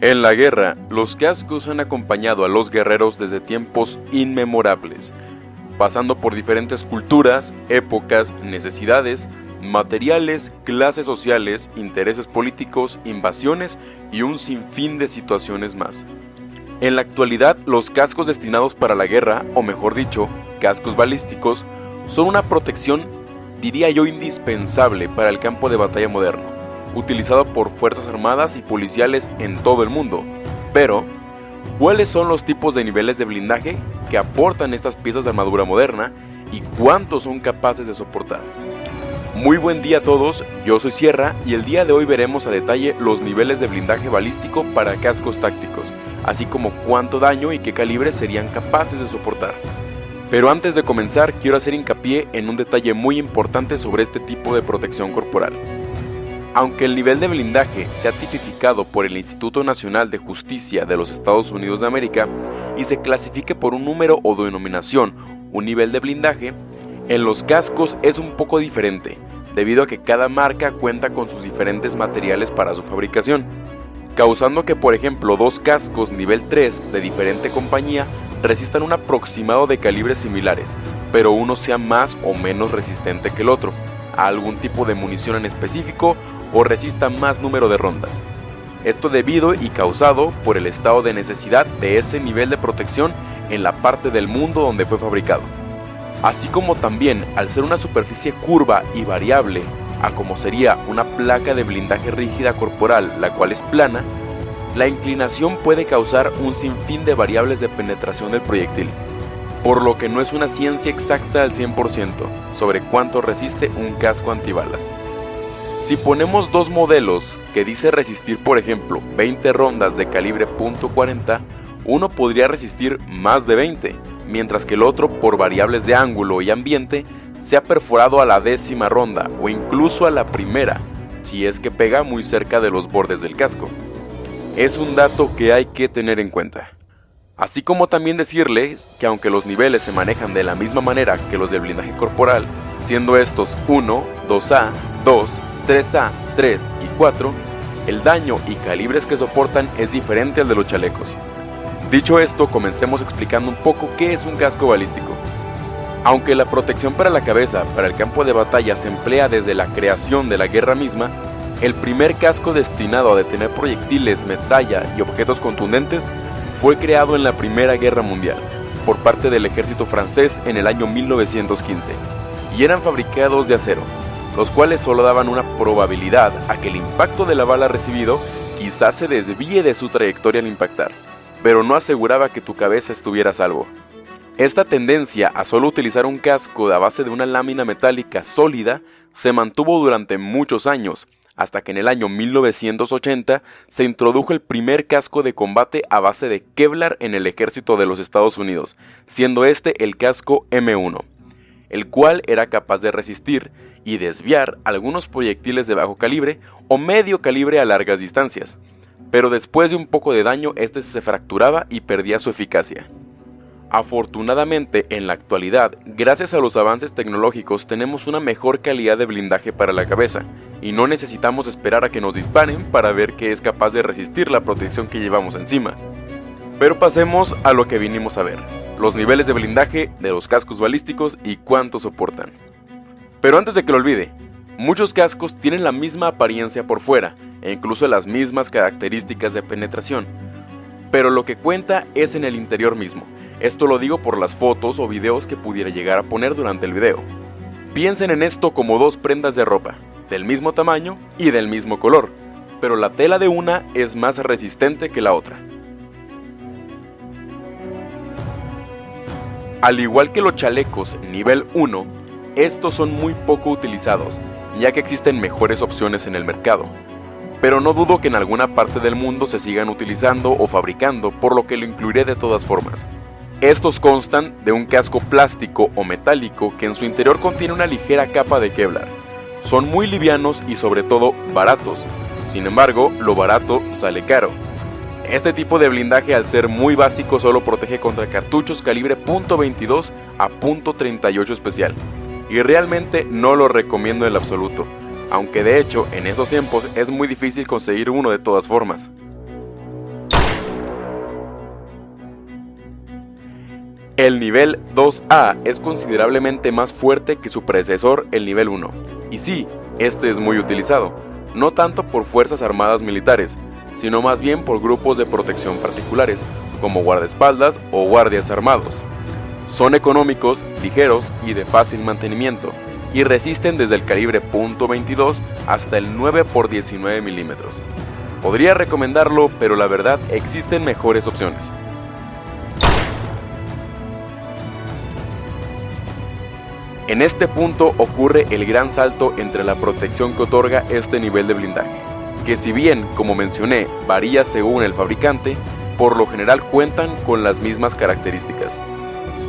En la guerra, los cascos han acompañado a los guerreros desde tiempos inmemorables, pasando por diferentes culturas, épocas, necesidades, materiales, clases sociales, intereses políticos, invasiones y un sinfín de situaciones más. En la actualidad, los cascos destinados para la guerra, o mejor dicho, cascos balísticos, son una protección, diría yo, indispensable para el campo de batalla moderno utilizado por fuerzas armadas y policiales en todo el mundo. Pero, ¿cuáles son los tipos de niveles de blindaje que aportan estas piezas de armadura moderna y cuántos son capaces de soportar? Muy buen día a todos, yo soy Sierra y el día de hoy veremos a detalle los niveles de blindaje balístico para cascos tácticos, así como cuánto daño y qué calibre serían capaces de soportar. Pero antes de comenzar quiero hacer hincapié en un detalle muy importante sobre este tipo de protección corporal. Aunque el nivel de blindaje sea tipificado por el Instituto Nacional de Justicia de los Estados Unidos de América y se clasifique por un número o denominación, un nivel de blindaje, en los cascos es un poco diferente, debido a que cada marca cuenta con sus diferentes materiales para su fabricación, causando que por ejemplo dos cascos nivel 3 de diferente compañía resistan un aproximado de calibres similares, pero uno sea más o menos resistente que el otro, a algún tipo de munición en específico o resista más número de rondas. Esto debido y causado por el estado de necesidad de ese nivel de protección en la parte del mundo donde fue fabricado. Así como también al ser una superficie curva y variable, a como sería una placa de blindaje rígida corporal la cual es plana, la inclinación puede causar un sinfín de variables de penetración del proyectil, por lo que no es una ciencia exacta al 100% sobre cuánto resiste un casco antibalas. Si ponemos dos modelos que dice resistir por ejemplo 20 rondas de calibre .40, uno podría resistir más de 20, mientras que el otro por variables de ángulo y ambiente se ha perforado a la décima ronda o incluso a la primera, si es que pega muy cerca de los bordes del casco. Es un dato que hay que tener en cuenta. Así como también decirles que aunque los niveles se manejan de la misma manera que los del blindaje corporal, siendo estos 1, 2A, 2, 3A, 3 y 4, el daño y calibres que soportan es diferente al de los chalecos. Dicho esto, comencemos explicando un poco qué es un casco balístico. Aunque la protección para la cabeza para el campo de batalla se emplea desde la creación de la guerra misma, el primer casco destinado a detener proyectiles, metalla y objetos contundentes fue creado en la Primera Guerra Mundial por parte del ejército francés en el año 1915 y eran fabricados de acero, los cuales solo daban una probabilidad a que el impacto de la bala recibido quizás se desvíe de su trayectoria al impactar, pero no aseguraba que tu cabeza estuviera a salvo. Esta tendencia a solo utilizar un casco a base de una lámina metálica sólida se mantuvo durante muchos años, hasta que en el año 1980 se introdujo el primer casco de combate a base de Kevlar en el ejército de los Estados Unidos, siendo este el casco M1, el cual era capaz de resistir y desviar algunos proyectiles de bajo calibre o medio calibre a largas distancias, pero después de un poco de daño este se fracturaba y perdía su eficacia. Afortunadamente, en la actualidad, gracias a los avances tecnológicos, tenemos una mejor calidad de blindaje para la cabeza, y no necesitamos esperar a que nos disparen para ver que es capaz de resistir la protección que llevamos encima. Pero pasemos a lo que vinimos a ver, los niveles de blindaje de los cascos balísticos y cuánto soportan. Pero antes de que lo olvide, muchos cascos tienen la misma apariencia por fuera e incluso las mismas características de penetración. Pero lo que cuenta es en el interior mismo. Esto lo digo por las fotos o videos que pudiera llegar a poner durante el video. Piensen en esto como dos prendas de ropa, del mismo tamaño y del mismo color, pero la tela de una es más resistente que la otra. Al igual que los chalecos nivel 1, estos son muy poco utilizados, ya que existen mejores opciones en el mercado. Pero no dudo que en alguna parte del mundo se sigan utilizando o fabricando, por lo que lo incluiré de todas formas. Estos constan de un casco plástico o metálico que en su interior contiene una ligera capa de Kevlar. Son muy livianos y sobre todo baratos. Sin embargo, lo barato sale caro. Este tipo de blindaje al ser muy básico solo protege contra cartuchos calibre .22 a .38 especial y realmente no lo recomiendo en absoluto, aunque de hecho en estos tiempos es muy difícil conseguir uno de todas formas. El nivel 2A es considerablemente más fuerte que su predecesor el nivel 1, y sí, este es muy utilizado, no tanto por fuerzas armadas militares, sino más bien por grupos de protección particulares, como guardaespaldas o guardias armados. Son económicos, ligeros y de fácil mantenimiento, y resisten desde el calibre .22 hasta el 9 x 19 milímetros. Podría recomendarlo, pero la verdad existen mejores opciones. En este punto ocurre el gran salto entre la protección que otorga este nivel de blindaje, que si bien, como mencioné, varía según el fabricante, por lo general cuentan con las mismas características.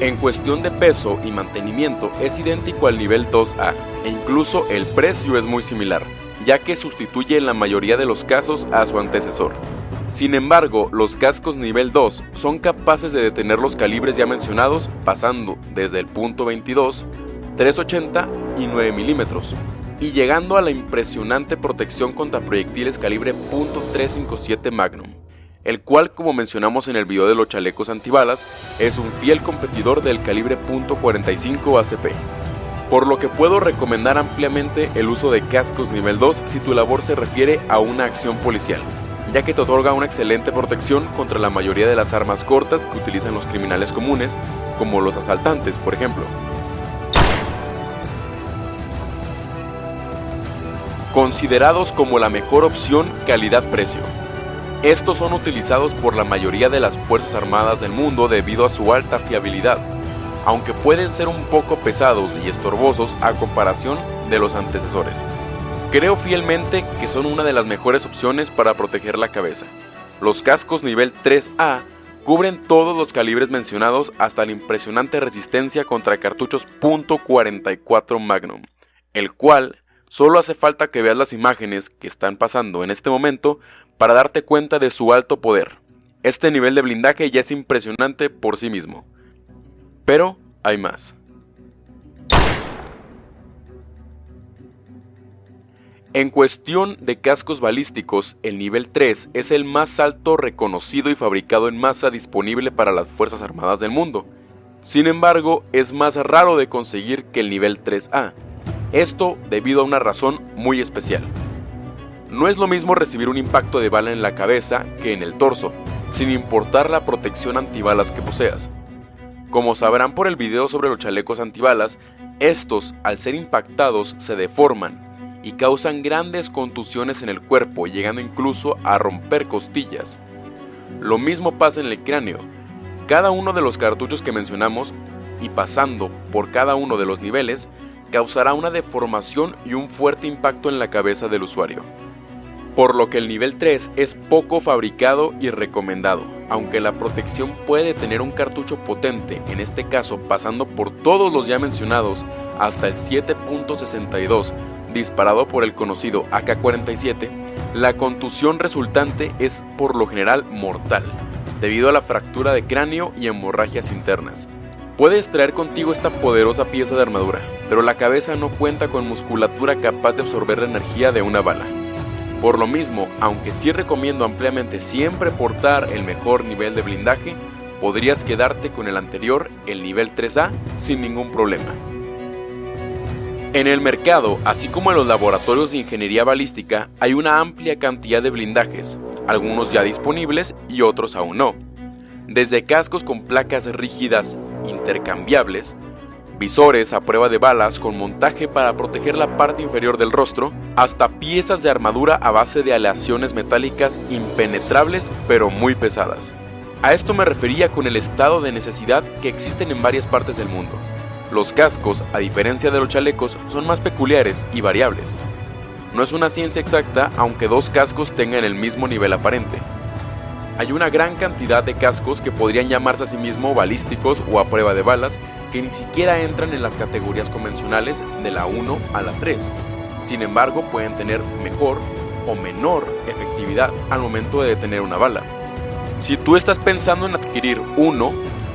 En cuestión de peso y mantenimiento es idéntico al nivel 2A e incluso el precio es muy similar, ya que sustituye en la mayoría de los casos a su antecesor. Sin embargo, los cascos nivel 2 son capaces de detener los calibres ya mencionados pasando desde el punto 22 380 y 9 milímetros, y llegando a la impresionante protección contra proyectiles calibre .357 Magnum, el cual como mencionamos en el video de los chalecos antibalas, es un fiel competidor del calibre .45 ACP. Por lo que puedo recomendar ampliamente el uso de cascos nivel 2 si tu labor se refiere a una acción policial, ya que te otorga una excelente protección contra la mayoría de las armas cortas que utilizan los criminales comunes, como los asaltantes por ejemplo. Considerados como la mejor opción calidad-precio. Estos son utilizados por la mayoría de las Fuerzas Armadas del mundo debido a su alta fiabilidad, aunque pueden ser un poco pesados y estorbosos a comparación de los antecesores. Creo fielmente que son una de las mejores opciones para proteger la cabeza. Los cascos nivel 3A cubren todos los calibres mencionados hasta la impresionante resistencia contra cartuchos .44 Magnum, el cual Solo hace falta que veas las imágenes que están pasando en este momento para darte cuenta de su alto poder. Este nivel de blindaje ya es impresionante por sí mismo. Pero hay más. En cuestión de cascos balísticos, el nivel 3 es el más alto reconocido y fabricado en masa disponible para las Fuerzas Armadas del mundo. Sin embargo, es más raro de conseguir que el nivel 3A, esto debido a una razón muy especial. No es lo mismo recibir un impacto de bala en la cabeza que en el torso, sin importar la protección antibalas que poseas. Como sabrán por el video sobre los chalecos antibalas, estos al ser impactados se deforman y causan grandes contusiones en el cuerpo, llegando incluso a romper costillas. Lo mismo pasa en el cráneo. Cada uno de los cartuchos que mencionamos, y pasando por cada uno de los niveles, causará una deformación y un fuerte impacto en la cabeza del usuario. Por lo que el nivel 3 es poco fabricado y recomendado, aunque la protección puede tener un cartucho potente, en este caso pasando por todos los ya mencionados hasta el 7.62 disparado por el conocido AK-47, la contusión resultante es por lo general mortal, debido a la fractura de cráneo y hemorragias internas. Puedes traer contigo esta poderosa pieza de armadura, pero la cabeza no cuenta con musculatura capaz de absorber la energía de una bala. Por lo mismo, aunque sí recomiendo ampliamente siempre portar el mejor nivel de blindaje, podrías quedarte con el anterior, el nivel 3A, sin ningún problema. En el mercado, así como en los laboratorios de ingeniería balística, hay una amplia cantidad de blindajes, algunos ya disponibles y otros aún no. Desde cascos con placas rígidas intercambiables, visores a prueba de balas con montaje para proteger la parte inferior del rostro, hasta piezas de armadura a base de aleaciones metálicas impenetrables pero muy pesadas. A esto me refería con el estado de necesidad que existen en varias partes del mundo. Los cascos, a diferencia de los chalecos, son más peculiares y variables. No es una ciencia exacta aunque dos cascos tengan el mismo nivel aparente, hay una gran cantidad de cascos que podrían llamarse a sí mismo balísticos o a prueba de balas que ni siquiera entran en las categorías convencionales de la 1 a la 3. Sin embargo, pueden tener mejor o menor efectividad al momento de detener una bala. Si tú estás pensando en adquirir uno,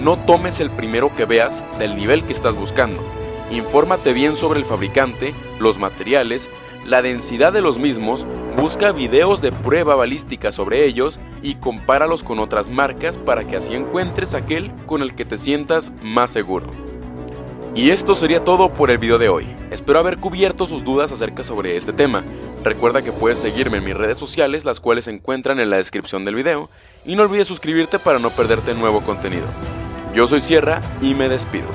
no tomes el primero que veas del nivel que estás buscando. Infórmate bien sobre el fabricante, los materiales, la densidad de los mismos Busca videos de prueba balística sobre ellos y compáralos con otras marcas para que así encuentres aquel con el que te sientas más seguro. Y esto sería todo por el video de hoy. Espero haber cubierto sus dudas acerca sobre este tema. Recuerda que puedes seguirme en mis redes sociales, las cuales se encuentran en la descripción del video, y no olvides suscribirte para no perderte nuevo contenido. Yo soy Sierra y me despido.